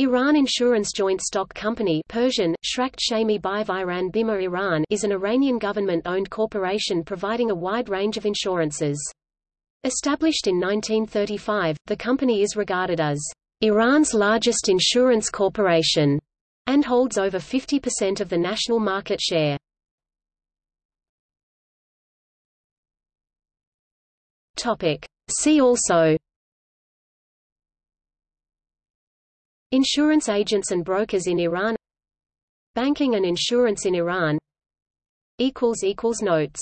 Iran Insurance Joint Stock Company Persian, Shami Iran Bima Iran is an Iranian government-owned corporation providing a wide range of insurances. Established in 1935, the company is regarded as Iran's largest insurance corporation and holds over 50% of the national market share. See also Insurance agents and brokers in Iran. Banking and insurance in Iran. Notes